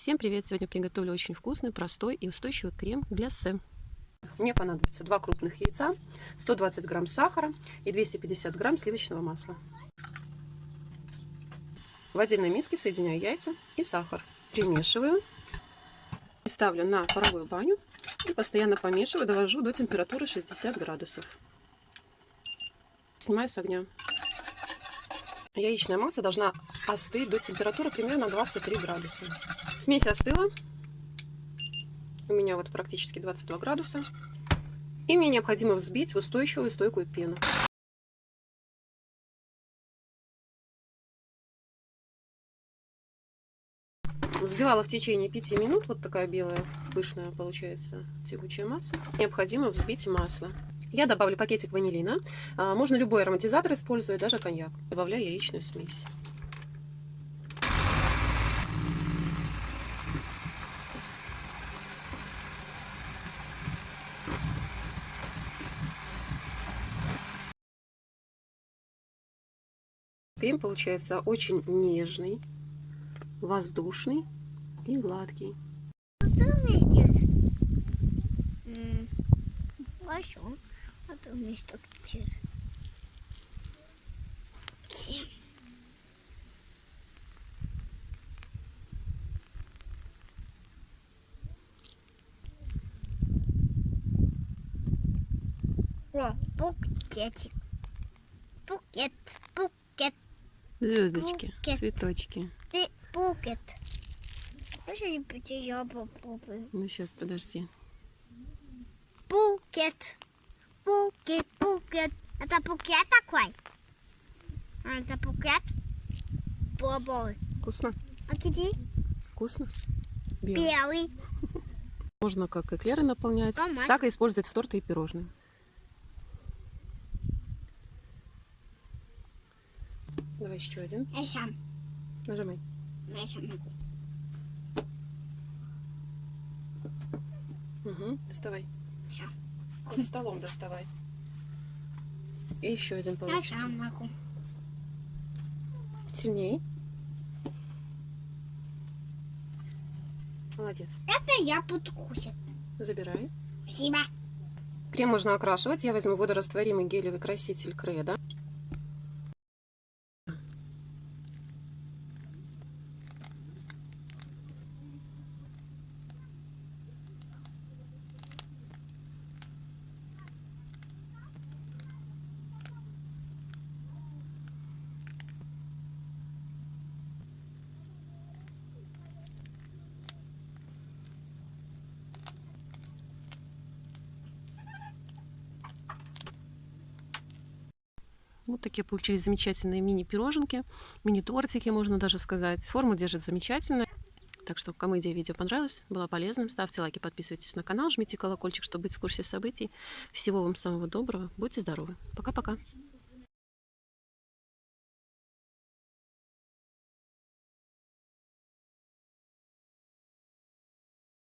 Всем привет! Сегодня приготовлю очень вкусный, простой и устойчивый крем гляссе. Мне понадобится 2 крупных яйца, 120 грамм сахара и 250 грамм сливочного масла. В отдельной миске соединяю яйца и сахар. Примешиваю. Ставлю на паровую баню и постоянно помешиваю, довожу до температуры 60 градусов. Снимаю с огня. Яичная масса должна остыть до температуры примерно 23 градуса. Смесь остыла. У меня вот практически 22 градуса. И мне необходимо взбить в устойчивую стойкую пену. Взбивала в течение 5 минут. Вот такая белая, пышная получается тягучая масса. Необходимо взбить масло. Я добавлю пакетик ванилина. А, можно любой ароматизатор использовать, даже коньяк. Добавляю яичную смесь. Крем получается очень нежный, воздушный и гладкий. Что у меня здесь? Хорошо. У меня что здесь? О, букетик. Букет, букет. Звездочки, Букет. цветочки. Ты букет. Пойти я попробую? Ну, сейчас, подожди. Букет. Букет, букет. Это букет такой? А, Это букет? Попробуй. Вкусно? А где? Вкусно? Белый. Белый. Можно как эклеры наполнять, Помазь. так и использовать в торты и пирожные. Давай еще один. Я сам. Нажимай. Я сам могу. Угу. Доставай. Я. Под столом доставай. И еще один Я получится. сам могу. Сильней. Молодец. Это я буду кушать. Забирай. Спасибо. Крем можно окрашивать. Я возьму водорастворимый гелевый краситель Кредо. Вот такие получились замечательные мини-пироженки, мини-тортики, можно даже сказать. Форму держит замечательно. Так что, кому идея видео понравилась, была полезным, ставьте лайки, подписывайтесь на канал, жмите колокольчик, чтобы быть в курсе событий. Всего вам самого доброго, будьте здоровы. Пока-пока.